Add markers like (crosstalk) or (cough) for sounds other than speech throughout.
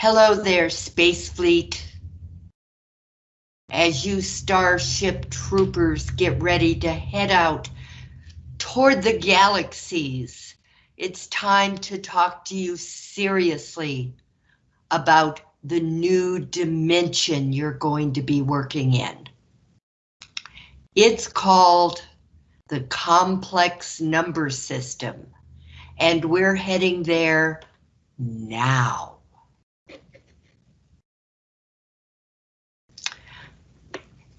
Hello there, Space Fleet. As you Starship troopers get ready to head out toward the galaxies, it's time to talk to you seriously about the new dimension you're going to be working in. It's called the complex number system, and we're heading there now.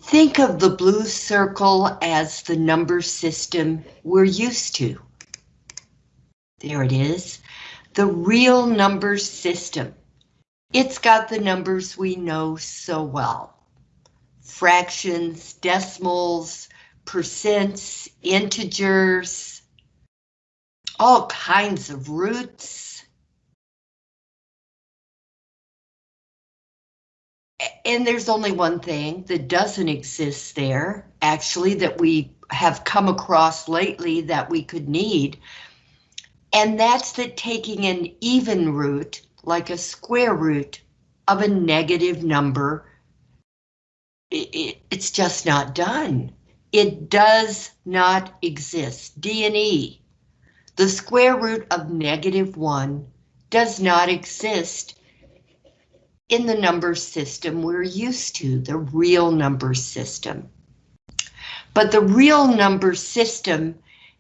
Think of the blue circle as the number system we're used to. There it is, the real number system. It's got the numbers we know so well. Fractions, decimals, percents, integers, all kinds of roots, and there's only one thing that doesn't exist there, actually, that we have come across lately that we could need. And that's that taking an even root, like a square root of a negative number, it, it, it's just not done. It does not exist. D and E, the square root of negative one does not exist in the number system we're used to, the real number system. But the real number system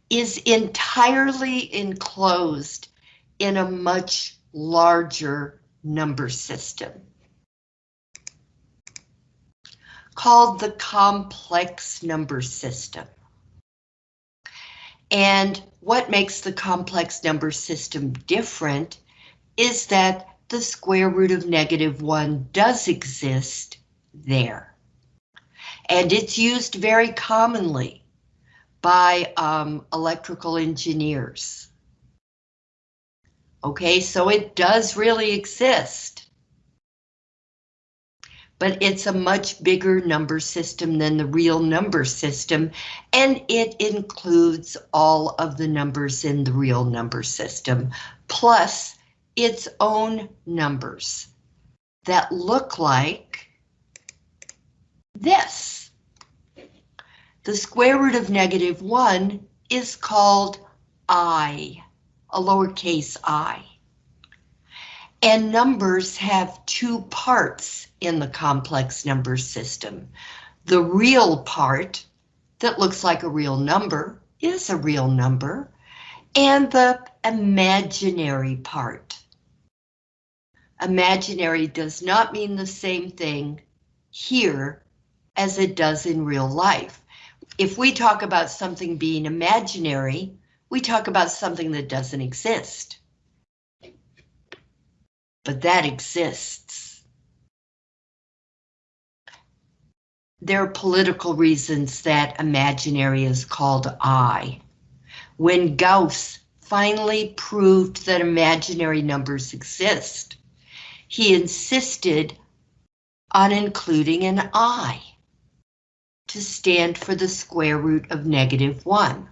is entirely enclosed in a much larger number system called the complex number system. And what makes the complex number system different is that the square root of negative 1 does exist there. And it's used very commonly by um, electrical engineers. Okay, so it does really exist. But it's a much bigger number system than the real number system, and it includes all of the numbers in the real number system, plus its own numbers that look like this. The square root of negative 1 is called i, a lowercase i. And numbers have two parts in the complex number system. The real part that looks like a real number is a real number, and the imaginary part imaginary does not mean the same thing here as it does in real life. If we talk about something being imaginary, we talk about something that doesn't exist. But that exists. There are political reasons that imaginary is called I. When Gauss finally proved that imaginary numbers exist, he insisted on including an i to stand for the square root of negative 1.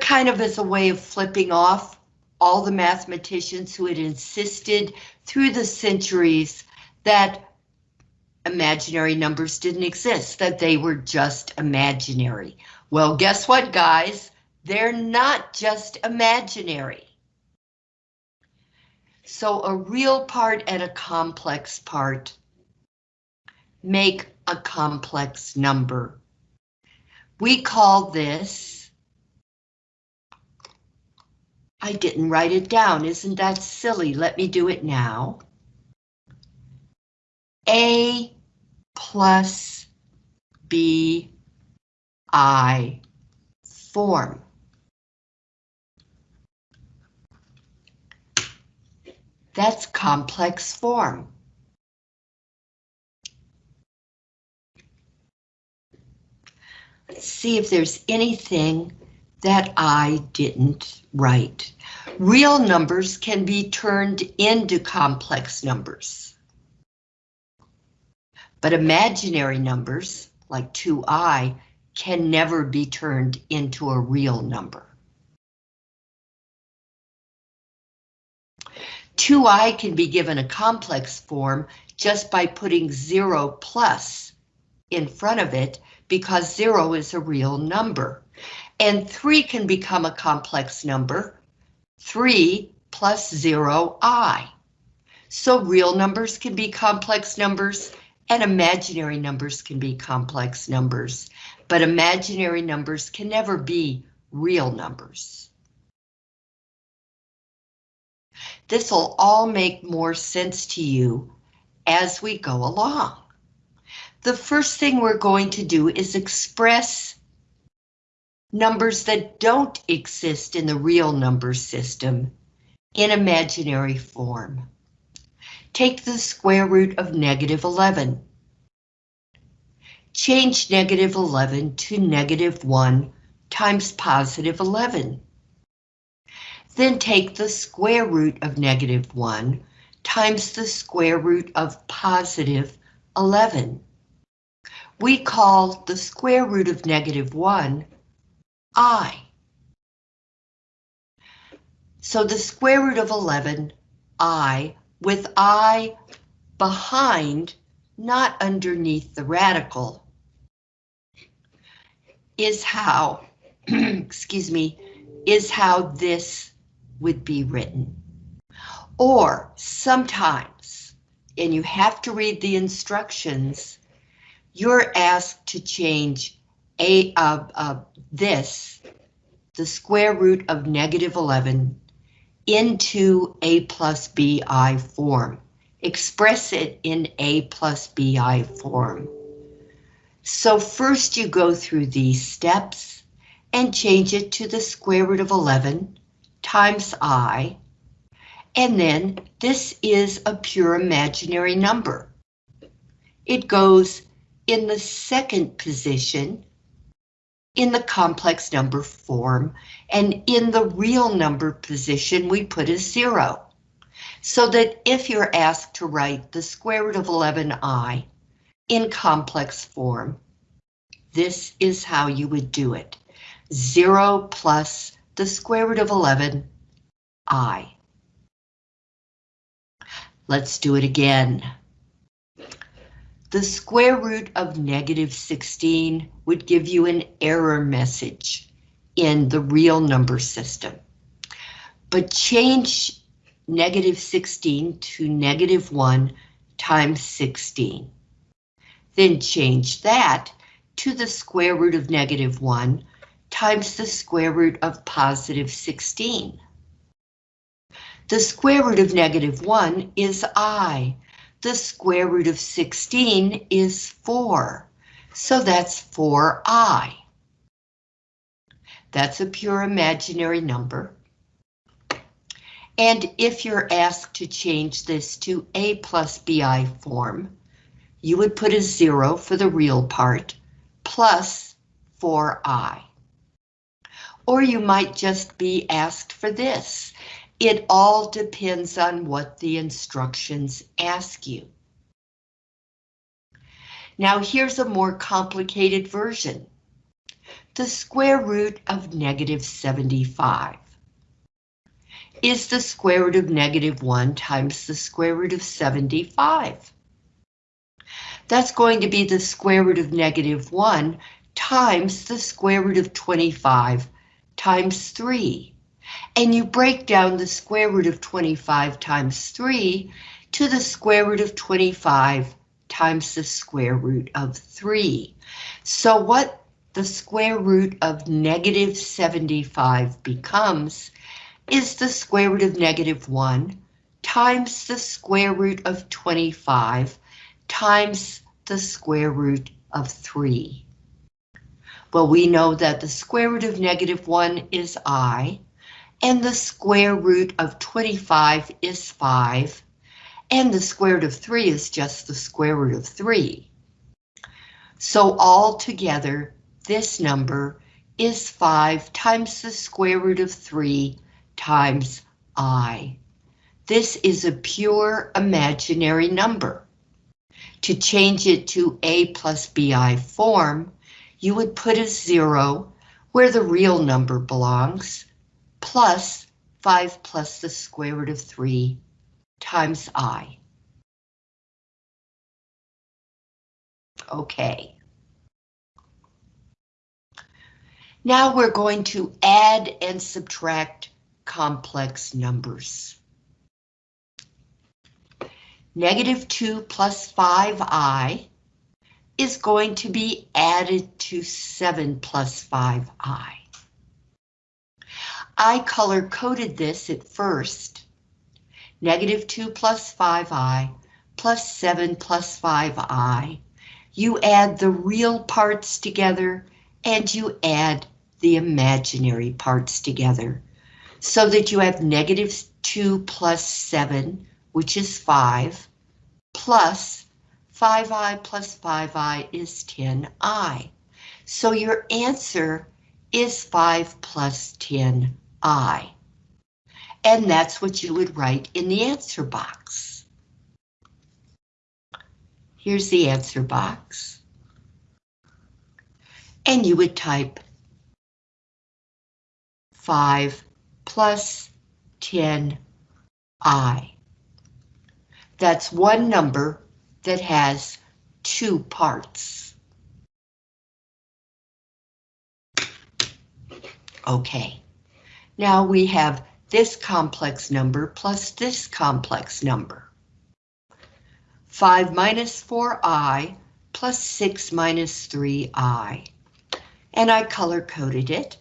Kind of as a way of flipping off all the mathematicians who had insisted through the centuries that imaginary numbers didn't exist, that they were just imaginary. Well, guess what, guys? They're not just imaginary. So a real part and a complex part make a complex number. We call this, I didn't write it down, isn't that silly? Let me do it now. A plus B I form. That's complex form. Let's see if there's anything that I didn't write. Real numbers can be turned into complex numbers. But imaginary numbers, like 2i, can never be turned into a real number. 2i can be given a complex form just by putting 0 plus in front of it because 0 is a real number. And 3 can become a complex number, 3 plus 0i. So real numbers can be complex numbers and imaginary numbers can be complex numbers, but imaginary numbers can never be real numbers. This will all make more sense to you as we go along. The first thing we're going to do is express numbers that don't exist in the real number system in imaginary form. Take the square root of negative 11. Change negative 11 to negative 1 times positive 11. Then take the square root of negative 1 times the square root of positive 11. We call the square root of negative 1 i. So the square root of 11, i, with i behind, not underneath the radical, is how, (clears throat) excuse me, is how this would be written. Or sometimes, and you have to read the instructions, you're asked to change a uh, uh, this, the square root of negative 11, into a plus bi form. Express it in a plus bi form. So first you go through these steps and change it to the square root of 11 times i, and then this is a pure imaginary number. It goes in the second position in the complex number form, and in the real number position, we put a zero. So that if you're asked to write the square root of 11i in complex form, this is how you would do it. Zero plus the square root of 11 i. Let's do it again. The square root of negative 16 would give you an error message in the real number system. But change negative 16 to negative 1 times 16. Then change that to the square root of negative 1 times the square root of positive 16. The square root of negative 1 is i, the square root of 16 is 4, so that's 4i. That's a pure imaginary number. And if you're asked to change this to a plus bi form, you would put a zero for the real part, plus 4i. Or you might just be asked for this, it all depends on what the instructions ask you. Now here's a more complicated version. The square root of negative 75 is the square root of negative 1 times the square root of 75. That's going to be the square root of negative 1 times the square root of 25 times 3 and you break down the square root of 25 times 3 to the square root of 25 times the square root of 3. So what the square root of negative 75 becomes is the square root of negative 1 times the square root of 25 times the square root of 3. Well, we know that the square root of negative 1 is i, and the square root of 25 is 5, and the square root of 3 is just the square root of 3. So all together, this number is 5 times the square root of 3 times i. This is a pure imaginary number. To change it to a plus bi form, you would put a zero where the real number belongs, plus 5 plus the square root of 3 times I. Okay. Now we're going to add and subtract complex numbers. Negative 2 plus 5i is going to be added to 7 plus 5i. I color-coded this at first. Negative 2 plus 5i plus 7 plus 5i. You add the real parts together and you add the imaginary parts together so that you have negative 2 plus 7, which is 5, plus 5i plus 5i is 10i. So your answer is 5 plus 10i. And that's what you would write in the answer box. Here's the answer box. And you would type 5 plus 10i. That's one number that has two parts. Okay, now we have this complex number plus this complex number. 5 minus 4i plus 6 minus 3i. And I color-coded it.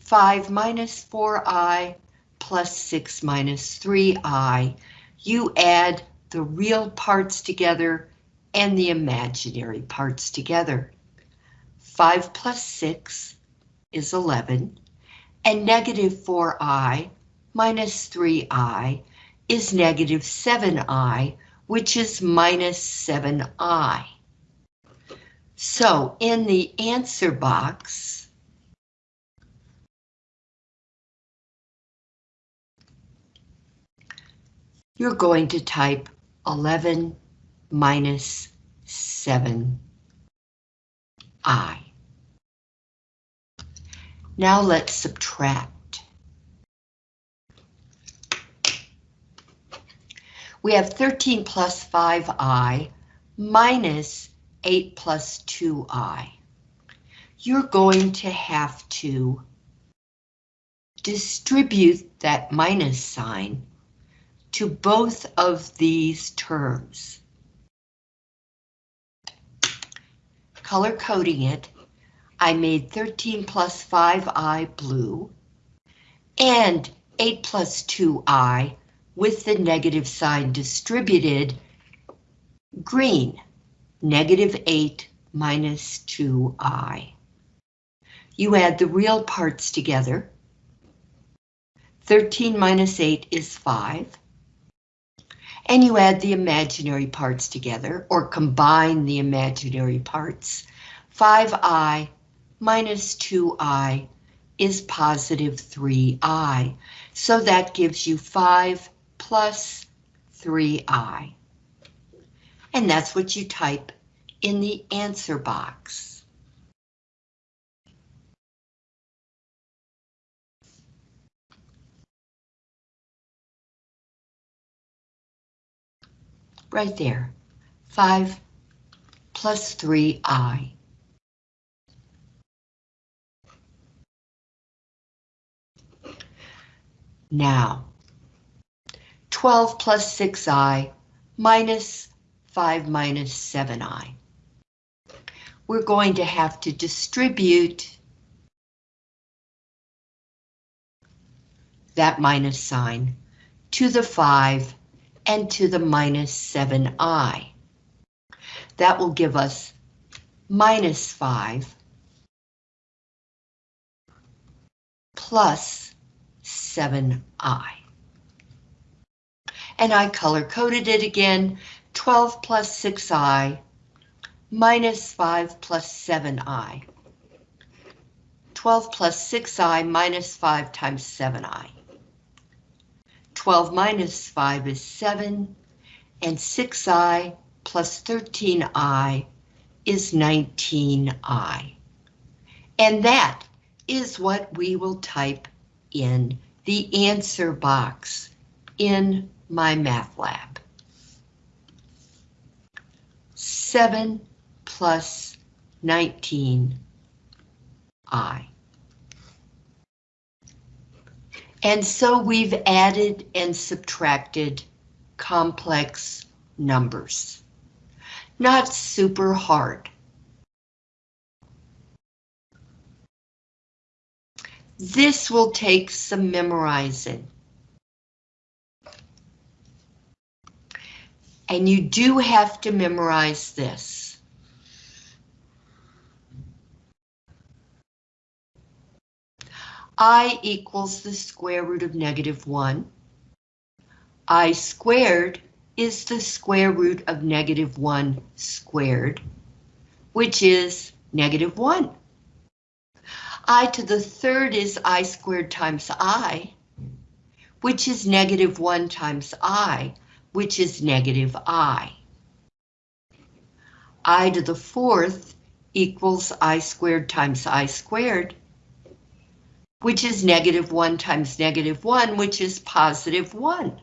5 minus 4i plus 6 minus 3i. You add the real parts together and the imaginary parts together. 5 plus 6 is 11, and negative 4i minus 3i is negative 7i, which is minus 7i. So in the answer box, you're going to type 11 minus 7i. Now let's subtract. We have 13 plus 5i minus 8 plus 2i. You're going to have to distribute that minus sign to both of these terms. Color coding it, I made 13 plus 5i blue and 8 plus 2i with the negative sign distributed green, negative 8 minus 2i. You add the real parts together. 13 minus 8 is 5 and you add the imaginary parts together, or combine the imaginary parts. 5i minus 2i is positive 3i, so that gives you 5 plus 3i. And that's what you type in the answer box. Right there. 5 plus 3i. Now, 12 plus 6i minus 5 minus 7i. We're going to have to distribute that minus sign to the 5 and to the minus 7i. That will give us minus 5 plus 7i. And I color-coded it again, 12 plus 6i minus 5 plus 7i. 12 plus 6i minus 5 times 7i. 12 minus 5 is 7, and 6i plus 13i is 19i. And that is what we will type in the answer box in MyMathLab. 7 plus 19i. And so we've added and subtracted complex numbers. Not super hard. This will take some memorizing. And you do have to memorize this. I equals the square root of negative 1. I squared is the square root of negative 1 squared, which is negative 1. I to the third is I squared times I, which is negative 1 times I, which is negative I. I to the fourth equals I squared times I squared, which is negative 1 times negative 1, which is positive 1.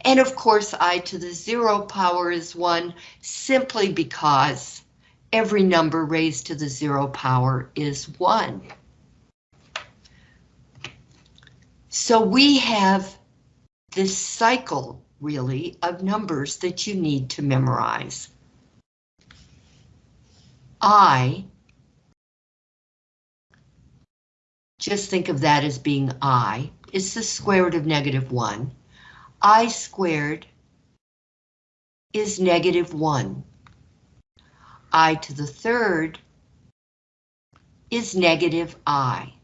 And of course, I to the zero power is 1 simply because every number raised to the zero power is 1. So we have this cycle, really, of numbers that you need to memorize. I, just think of that as being I, is the square root of negative 1. I squared is negative 1. I to the third is negative I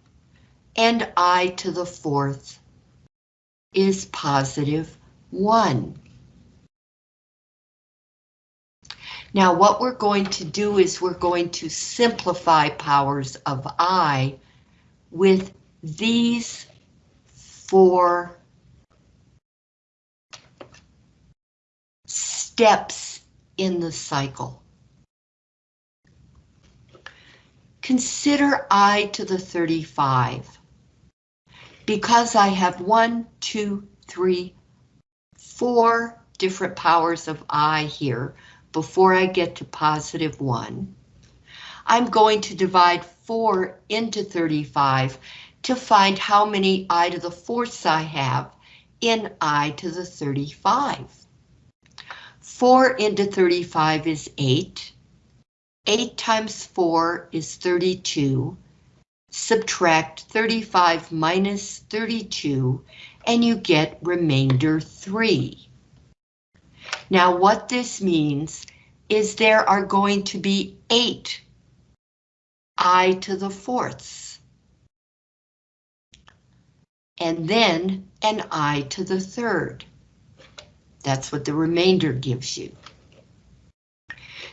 and I to the fourth is positive 1. Now what we're going to do is we're going to simplify powers of I with these four steps in the cycle. Consider I to the 35 because I have one, two, three, four different powers of I here before I get to positive one, I'm going to divide four into 35 to find how many I to the fourths I have in I to the 35. 4 into 35 is 8. 8 times 4 is 32 subtract 35 minus 32, and you get remainder 3. Now what this means is there are going to be 8 i to the fourths. And then an i to the third. That's what the remainder gives you.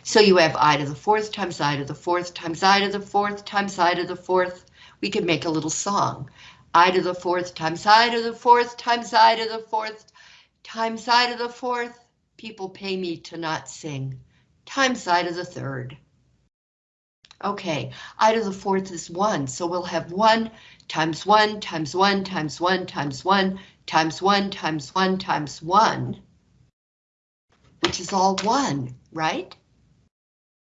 So you have i to the fourth times i to the fourth times i to the fourth times i to the fourth we could make a little song. I to the fourth times I to the fourth times I to the fourth times I to the fourth. People pay me to not sing. Times I to the third. Okay, I to the fourth is one, so we'll have one times one times one times one times one times one times one times one, which is all one, right?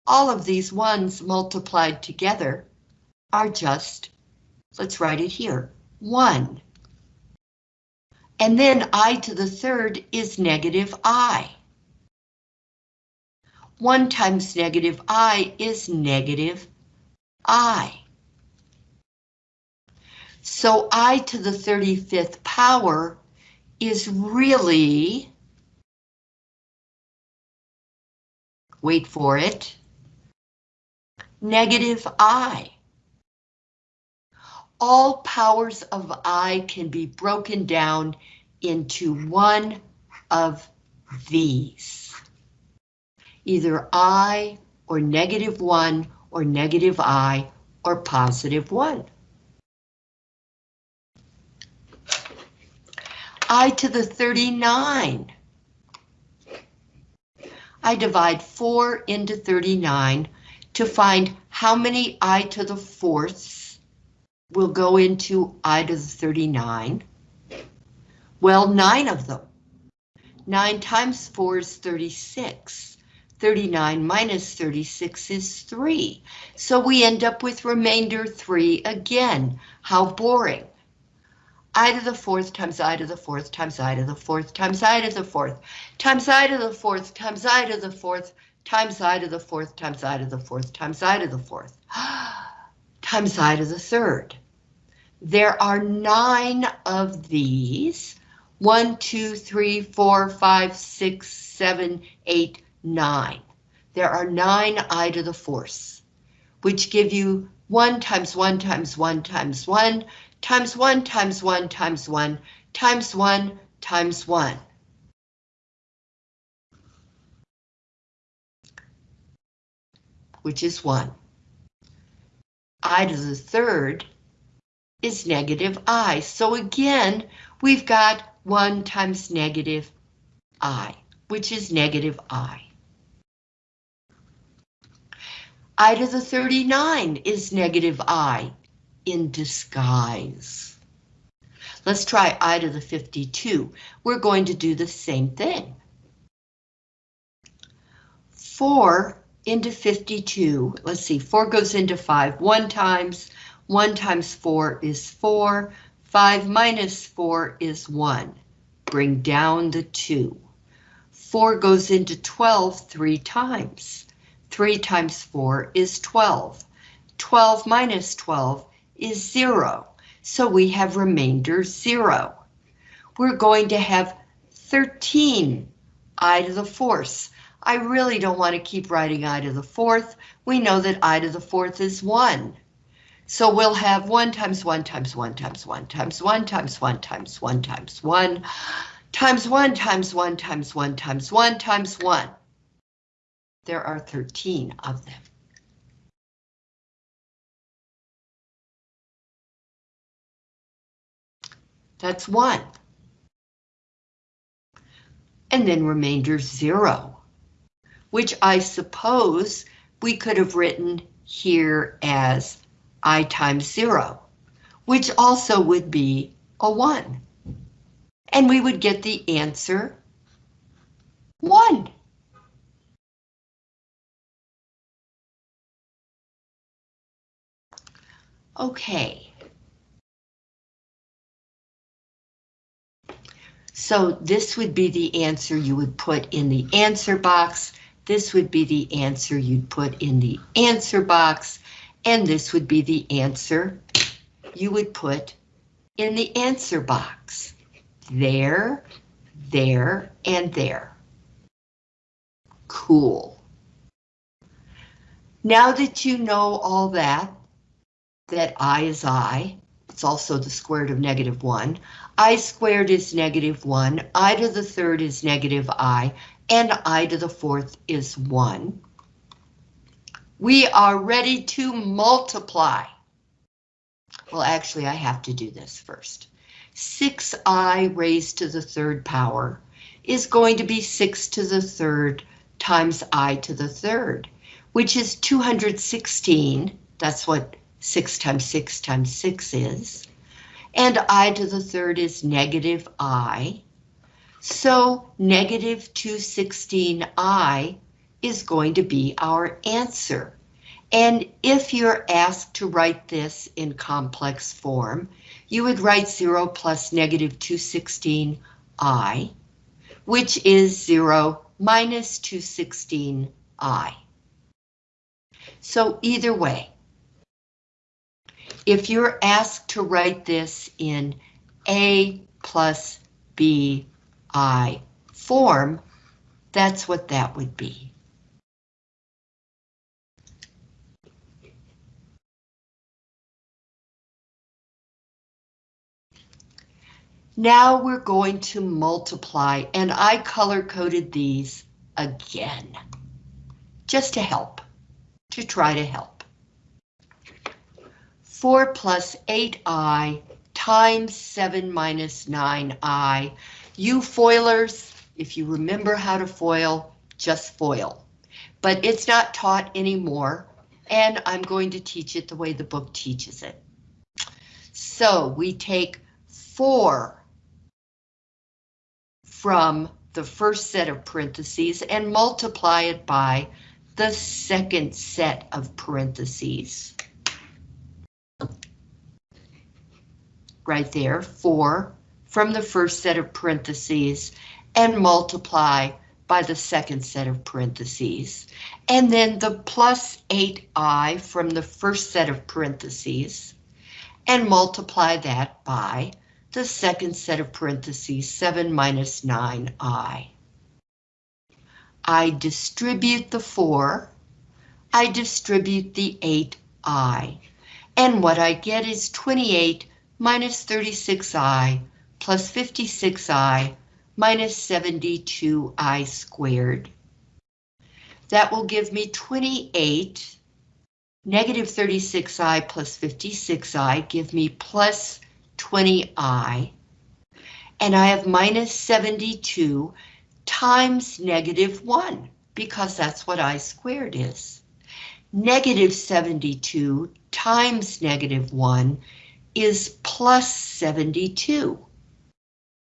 All of these ones multiplied together are just Let's write it here, 1. And then i to the third is negative i. 1 times negative i is negative i. So i to the 35th power is really, wait for it, negative i all powers of I can be broken down into one of these. Either I or negative one or negative I or positive one. I to the 39. I divide 4 into 39 to find how many I to the fourths we'll go into I to the 39. Well, nine of them, 9 times 4 is 36. 39 minus 36 is 3. So we end up with remainder 3 again. How boring. i to the fourth times i to the fourth times i to the fourth times i to the fourth times i to the fourth times i to the fourth times i to the fourth times i to the fourth times i to the fourth times i to the third. There are nine of these. One, two, three, four, five, six, seven, eight, nine. There are nine i to the fourth, which give you 1 times 1 times 1 times 1 times 1 times 1 times 1 times 1 times 1. Which is 1. i to the third is negative i. So again, we've got 1 times negative i, which is negative i. i to the 39 is negative i in disguise. Let's try i to the 52. We're going to do the same thing. 4 into 52, let's see, 4 goes into 5 one times, 1 times 4 is 4, 5 minus 4 is 1. Bring down the 2. 4 goes into 12 three times. 3 times 4 is 12. 12 minus 12 is 0, so we have remainder 0. We're going to have 13 i to the fourth. I really don't want to keep writing i to the fourth. We know that i to the fourth is 1. So we'll have 1 times 1 times 1 times 1 times 1 times 1 times 1 times 1 times 1 times 1 times 1 times 1 times 1. There are 13 of them. That's 1. And then remainder 0, which I suppose we could have written here as i times 0, which also would be a 1. And we would get the answer 1. Okay. So this would be the answer you would put in the answer box. This would be the answer you'd put in the answer box. And this would be the answer you would put in the answer box. There, there, and there. Cool. Now that you know all that, that i is i, it's also the square root of negative 1, i squared is negative 1, i to the third is negative i, and i to the fourth is 1. We are ready to multiply. Well, actually, I have to do this first. 6i raised to the third power is going to be 6 to the third times i to the third, which is 216. That's what 6 times 6 times 6 is. And i to the third is negative i. So negative 216i is going to be our answer. And if you're asked to write this in complex form, you would write 0 plus negative 216i, which is 0 minus 216i. So either way, if you're asked to write this in A plus B I form, that's what that would be. Now we're going to multiply, and I color-coded these again, just to help, to try to help. 4 plus 8i times 7 minus 9i. You foilers, if you remember how to foil, just foil. But it's not taught anymore, and I'm going to teach it the way the book teaches it. So we take 4 from the first set of parentheses and multiply it by the second set of parentheses. Right there, 4 from the first set of parentheses and multiply by the second set of parentheses. And then the plus 8i from the first set of parentheses and multiply that by the second set of parentheses, 7 minus 9i. I distribute the 4, I distribute the 8i, and what I get is 28 minus 36i plus 56i minus 72i squared. That will give me 28 Negative 36i plus 56i give me plus 20i. And I have minus 72 times negative 1, because that's what i squared is. Negative 72 times negative 1 is plus 72.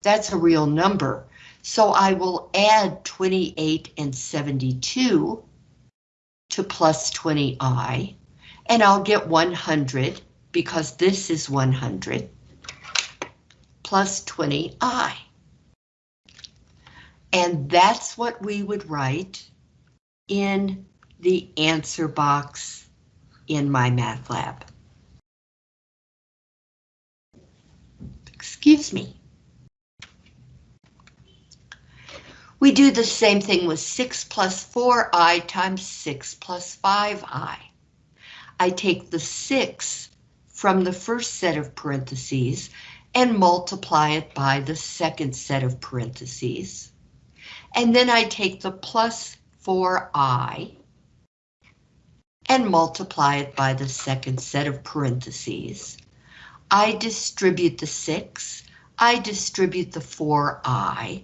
That's a real number. So I will add 28 and 72 to plus 20i and I'll get 100 because this is 100 plus 20i. And that's what we would write in the answer box in MyMathLab. Excuse me. We do the same thing with 6 plus 4i times 6 plus 5i. I take the 6 from the first set of parentheses and multiply it by the second set of parentheses. And then I take the plus 4i and multiply it by the second set of parentheses. I distribute the 6, I distribute the 4i,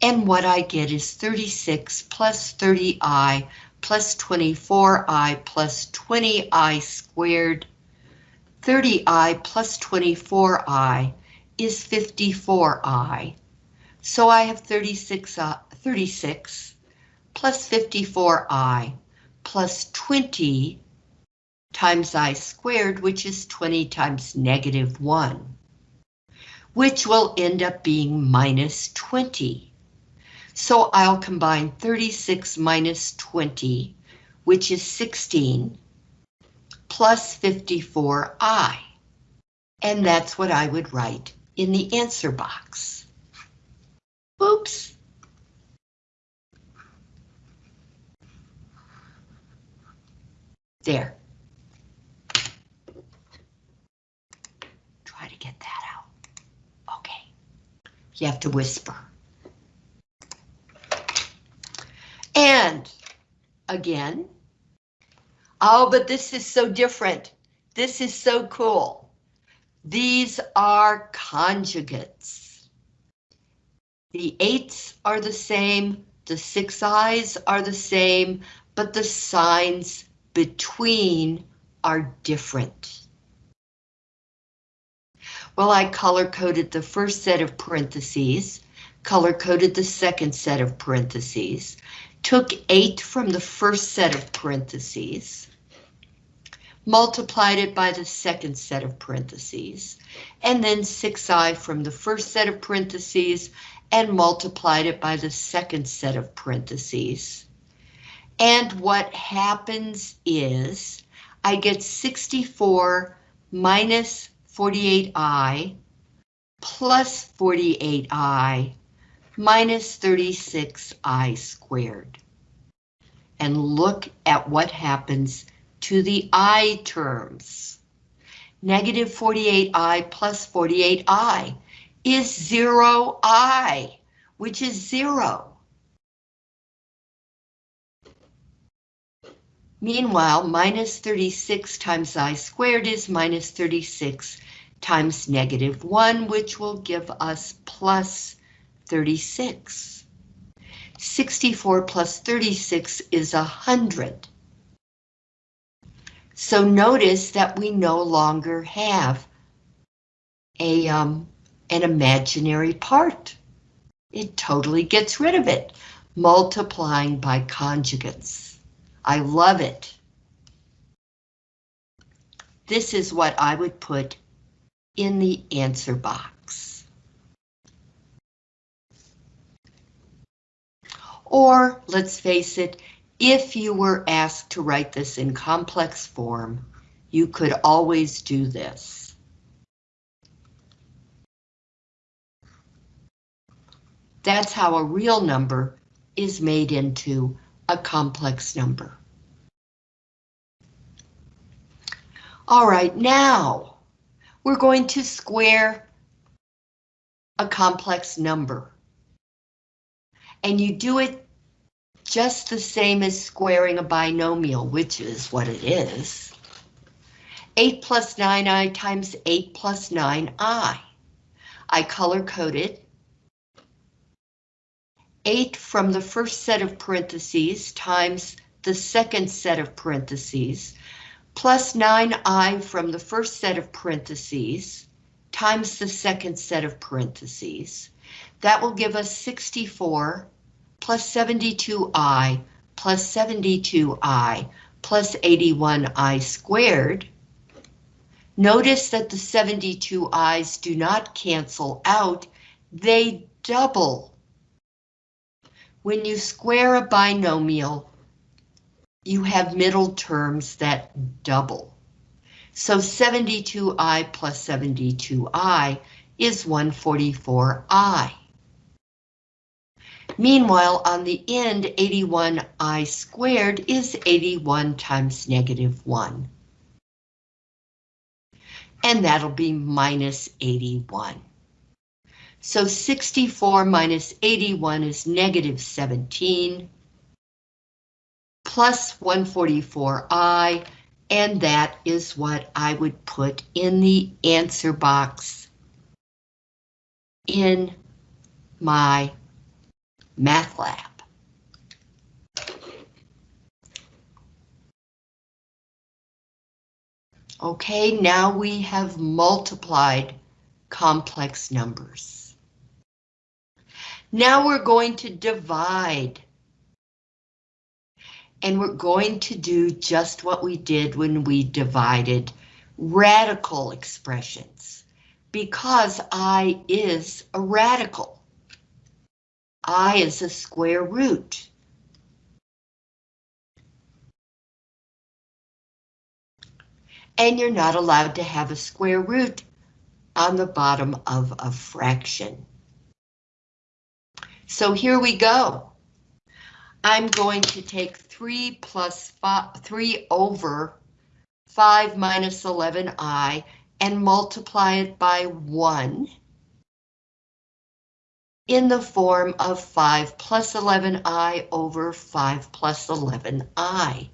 and what I get is 36 plus 30i plus 24i plus 20i squared. 30i plus 24i is 54i. So I have 36, uh, 36 plus 54i plus 20 times i squared, which is 20 times negative 1, which will end up being minus 20. So I'll combine 36 minus 20, which is 16, plus 54i. And that's what I would write in the answer box. Oops. There. Try to get that out. Okay. You have to whisper. And again, oh, but this is so different. This is so cool. These are conjugates. The eights are the same, the six i's are the same, but the signs between are different. Well, I color-coded the first set of parentheses, color-coded the second set of parentheses, took 8 from the first set of parentheses, multiplied it by the second set of parentheses, and then 6i from the first set of parentheses and multiplied it by the second set of parentheses. And what happens is I get 64 minus 48i plus 48i minus 36i squared. And look at what happens to the i terms. Negative 48i plus 48i is 0i, which is 0. Meanwhile, minus 36 times i squared is minus 36 times negative 1, which will give us plus 36. 64 plus 36 is 100. So notice that we no longer have a um, an imaginary part. It totally gets rid of it. Multiplying by conjugates. I love it. This is what I would put in the answer box. Or, let's face it, if you were asked to write this in complex form, you could always do this. That's how a real number is made into a complex number. All right, now we're going to square a complex number. And you do it just the same as squaring a binomial, which is what it is. 8 plus 9i times 8 plus 9i. I color coded 8 from the first set of parentheses times the second set of parentheses, plus 9i from the first set of parentheses times the second set of parentheses. That will give us 64 plus 72i plus 72i plus 81i squared. Notice that the 72i's do not cancel out, they double when you square a binomial, you have middle terms that double. So 72i plus 72i is 144i. Meanwhile, on the end, 81i squared is 81 times negative 1. And that'll be minus 81. So 64 minus 81 is negative 17 plus 144i, and that is what I would put in the answer box in my math lab. Okay, now we have multiplied complex numbers. Now we're going to divide. And we're going to do just what we did when we divided radical expressions, because I is a radical. I is a square root. And you're not allowed to have a square root on the bottom of a fraction. So here we go. I'm going to take 3 plus 5, 3 over 5 minus 11i and multiply it by 1 in the form of 5 plus 11i over 5 plus 11i.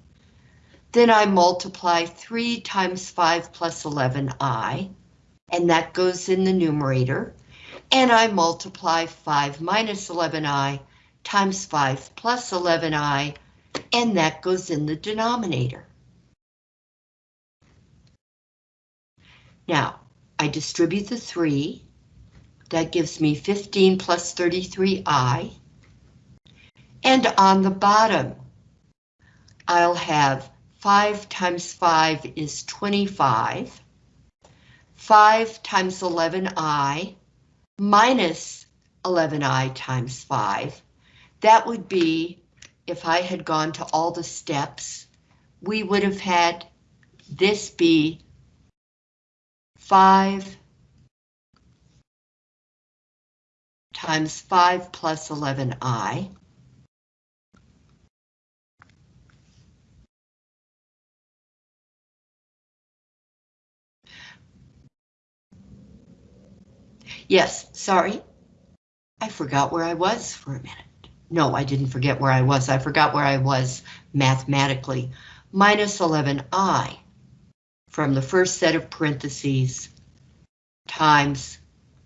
Then I multiply 3 times 5 plus 11i, and that goes in the numerator and I multiply 5 minus 11i times 5 plus 11i, and that goes in the denominator. Now, I distribute the 3. That gives me 15 plus 33i. And on the bottom, I'll have 5 times 5 is 25. 5 times 11i minus 11i times 5. That would be, if I had gone to all the steps, we would have had this be 5 times 5 plus 11i. Yes, sorry. I forgot where I was for a minute. No, I didn't forget where I was. I forgot where I was mathematically. Minus 11i from the first set of parentheses times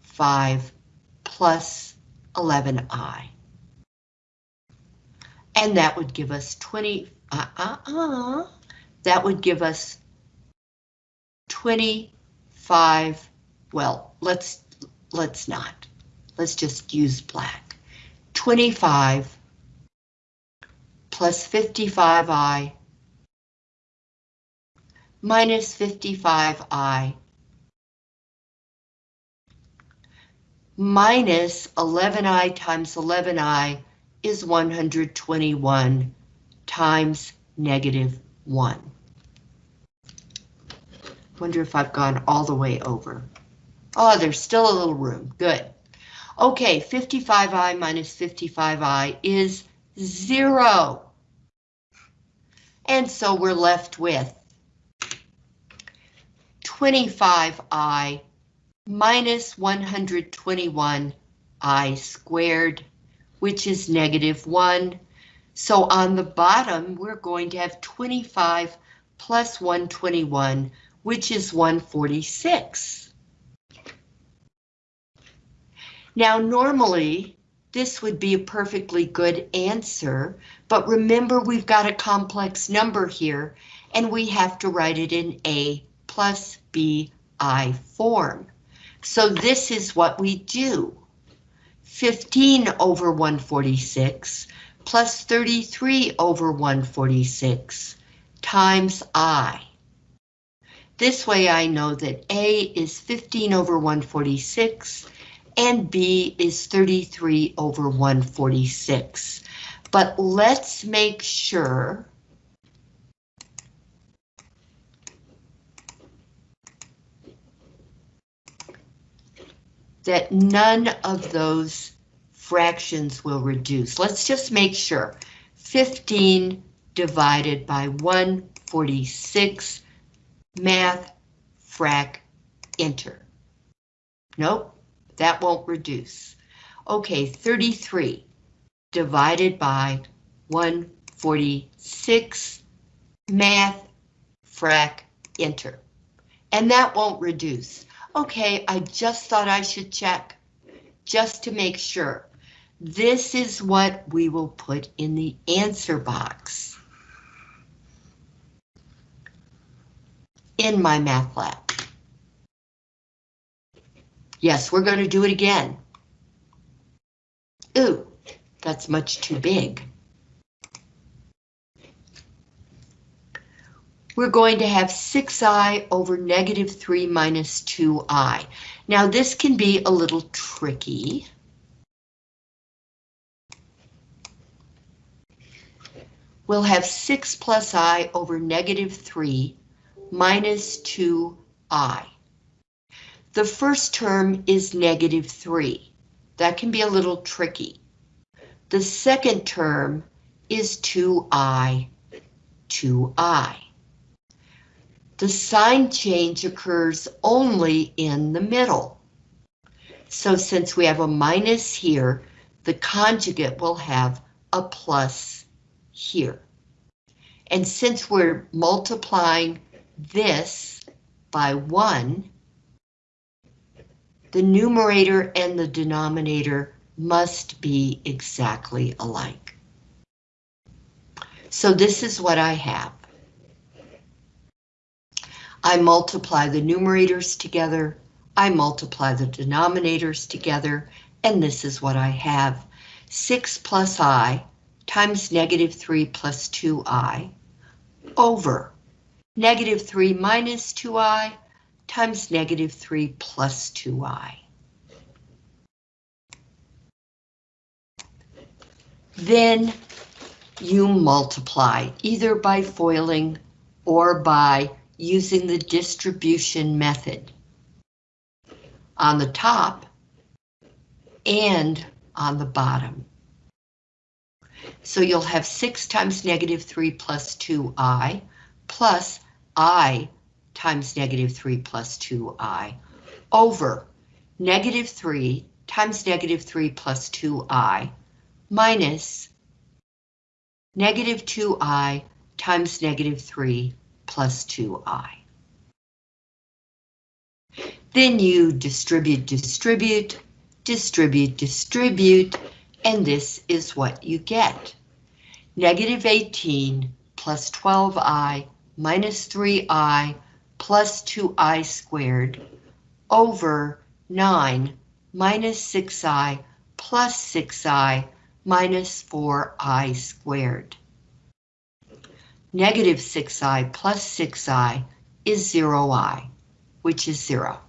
5 plus 11i. And that would give us 20, uh, uh, uh, that would give us 25, well, let's let's not. Let's just use black. 25 plus 55i minus 55i minus 11i times 11i is 121 times negative 1. Wonder if I've gone all the way over. Oh, there's still a little room. Good. Okay, 55i minus 55i is 0. And so we're left with 25i minus 121 i squared, which is negative 1. So on the bottom, we're going to have 25 plus 121, which is 146. Now, normally, this would be a perfectly good answer, but remember we've got a complex number here, and we have to write it in A plus BI form. So this is what we do. 15 over 146 plus 33 over 146 times I. This way I know that A is 15 over 146 and B is 33 over 146. But let's make sure that none of those fractions will reduce. Let's just make sure. 15 divided by 146, math, frac, enter. Nope, that won't reduce. Okay, 33 divided by 146, math, frac, enter. And that won't reduce. Okay, I just thought I should check, just to make sure. This is what we will put in the answer box. In MyMathLab. Yes, we're going to do it again. Ooh, that's much too big. we're going to have 6i over negative 3 minus 2i. Now this can be a little tricky. We'll have 6 plus i over negative 3 minus 2i. The first term is negative 3. That can be a little tricky. The second term is 2i, 2i the sign change occurs only in the middle. So since we have a minus here, the conjugate will have a plus here. And since we're multiplying this by 1, the numerator and the denominator must be exactly alike. So this is what I have. I multiply the numerators together, I multiply the denominators together, and this is what I have. 6 plus i times negative 3 plus 2i over negative 3 minus 2i times negative 3 plus 2i. Then you multiply either by FOILing or by using the distribution method. On the top and on the bottom. So you'll have 6 times negative 3 plus 2i plus i times negative 3 plus 2i over negative 3 times negative 3 plus 2i minus negative 2i times negative 3 plus 2i. Then you distribute, distribute, distribute, distribute, and this is what you get. Negative 18 plus 12i minus 3i plus 2i squared over 9 minus 6i plus 6i minus 4i squared. Negative 6i plus 6i is 0i, which is 0.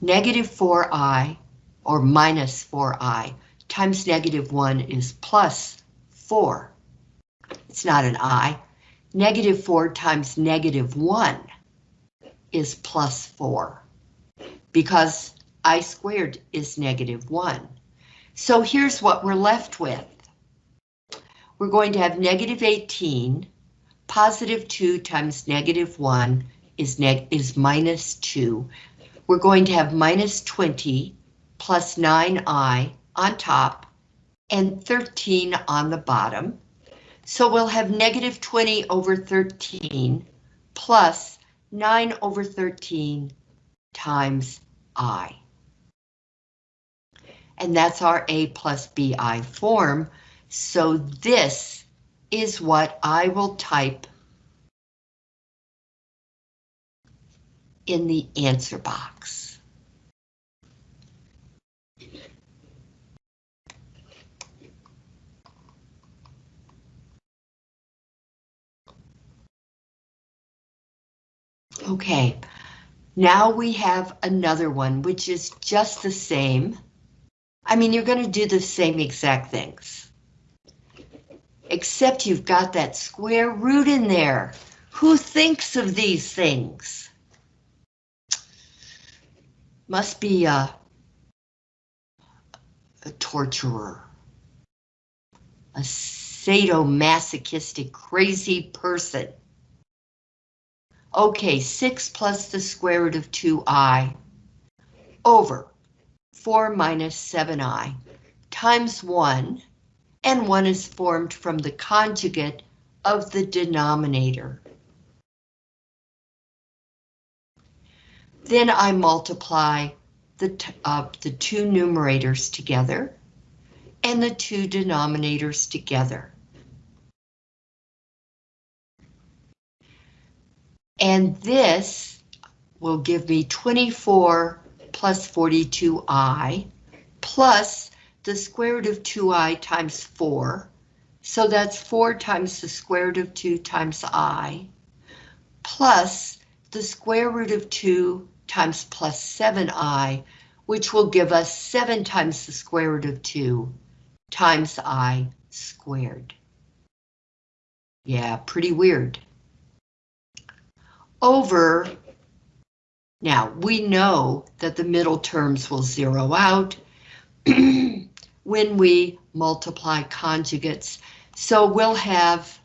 Negative 4i, or minus 4i, times negative 1 is plus 4. It's not an i. Negative 4 times negative 1 is plus 4, because i squared is negative 1. So here's what we're left with. We're going to have negative 18, positive 2 times negative 1 is, neg is minus 2. We're going to have minus 20 plus 9i on top and 13 on the bottom. So we'll have negative 20 over 13 plus 9 over 13 times i. And that's our a plus bi form. So this is what I will type in the answer box. Okay, now we have another one, which is just the same. I mean, you're going to do the same exact things. Except you've got that square root in there. Who thinks of these things? Must be a, a torturer. A sadomasochistic crazy person. Okay, 6 plus the square root of 2i over 4 minus 7i times 1, and 1 is formed from the conjugate of the denominator. Then I multiply the, uh, the two numerators together and the two denominators together. And this will give me 24 plus 42i plus the square root of 2i times 4. So that's 4 times the square root of 2 times i plus the square root of 2 times plus 7i, which will give us 7 times the square root of 2 times i squared. Yeah, pretty weird over, now we know that the middle terms will zero out (clears throat) when we multiply conjugates. So we'll have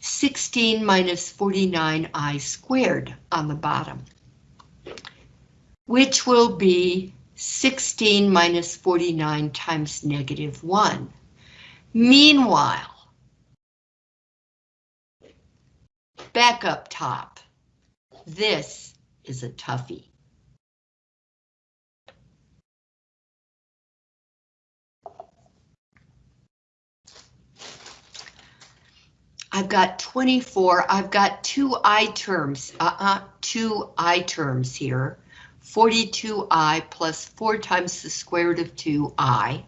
16 minus 49i squared on the bottom, which will be 16 minus 49 times negative 1. Meanwhile, Back up top. This is a toughie. I've got 24, I've got two I terms, uh-uh, two I terms here. 42i plus 4 times the square root of 2i.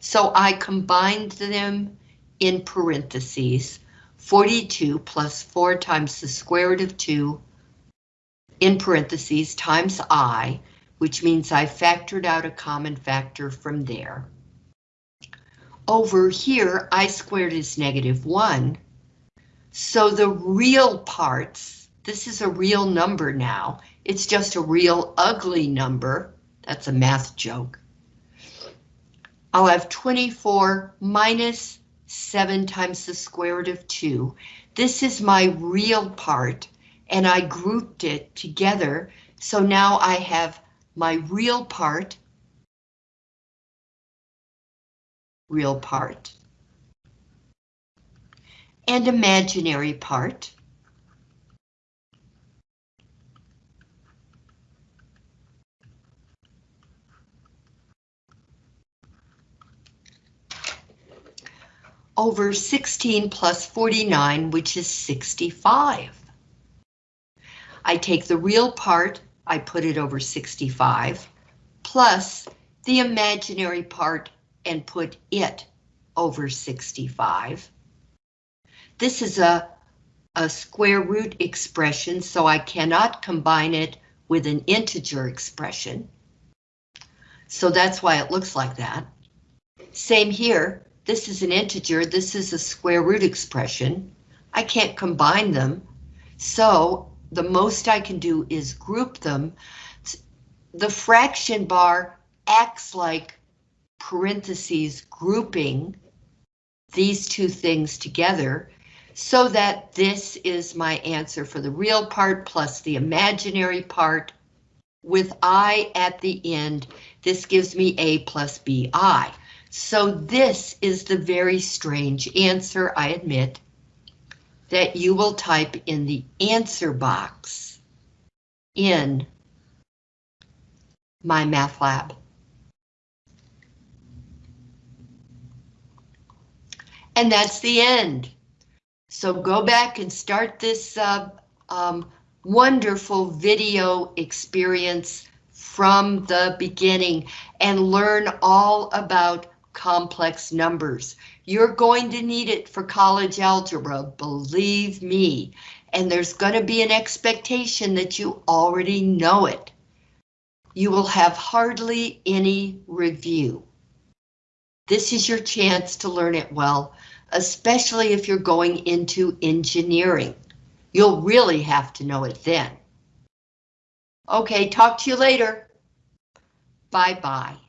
So I combined them in parentheses. 42 plus 4 times the square root of 2 in parentheses times i, which means I factored out a common factor from there. Over here, i squared is negative 1. So the real parts, this is a real number now. It's just a real ugly number. That's a math joke. I'll have 24 minus 7 times the square root of 2. This is my real part, and I grouped it together, so now I have my real part, real part, and imaginary part. Over 16 plus 49, which is 65. I take the real part, I put it over 65, plus the imaginary part and put it over 65. This is a, a square root expression, so I cannot combine it with an integer expression. So that's why it looks like that. Same here, this is an integer, this is a square root expression. I can't combine them, so the most I can do is group them. The fraction bar acts like parentheses grouping these two things together so that this is my answer for the real part plus the imaginary part with I at the end. This gives me A plus BI. So this is the very strange answer, I admit, that you will type in the answer box in MyMathLab. And that's the end. So go back and start this uh, um, wonderful video experience from the beginning and learn all about complex numbers. You're going to need it for college algebra, believe me. And there's going to be an expectation that you already know it. You will have hardly any review. This is your chance to learn it well, especially if you're going into engineering. You'll really have to know it then. Okay, talk to you later. Bye-bye.